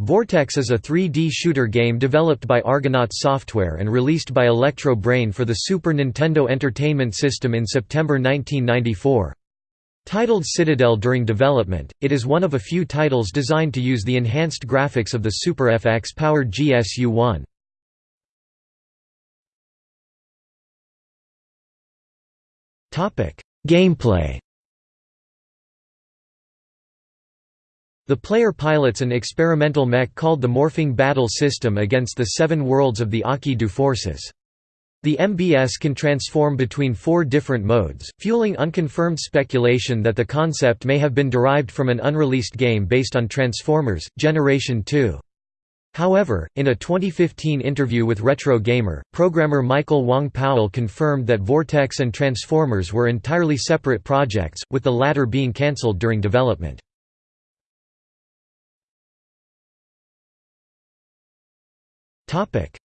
Vortex is a 3D shooter game developed by Argonaut Software and released by Electro Brain for the Super Nintendo Entertainment System in September 1994. Titled Citadel during development, it is one of a few titles designed to use the enhanced graphics of the Super FX-powered GSU-1. Gameplay The player pilots an experimental mech called the Morphing Battle System against the seven worlds of the Aki du forces. The MBS can transform between four different modes, fueling unconfirmed speculation that the concept may have been derived from an unreleased game based on Transformers, Generation 2. However, in a 2015 interview with Retro Gamer, programmer Michael Wong Powell confirmed that Vortex and Transformers were entirely separate projects, with the latter being cancelled during development.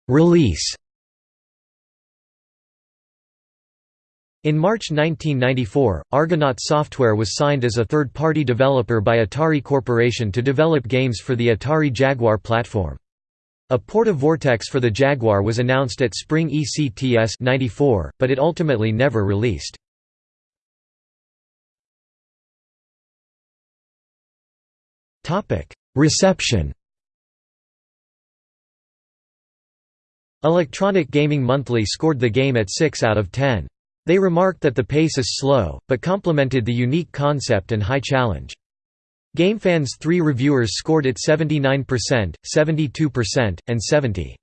Release In March 1994, Argonaut Software was signed as a third-party developer by Atari Corporation to develop games for the Atari Jaguar platform. A port of Vortex for the Jaguar was announced at Spring ECTS 94, but it ultimately never released. Reception Electronic Gaming Monthly scored the game at 6 out of 10. They remarked that the pace is slow, but complimented the unique concept and high challenge. GameFan's three reviewers scored it 79%, 72%, and 70.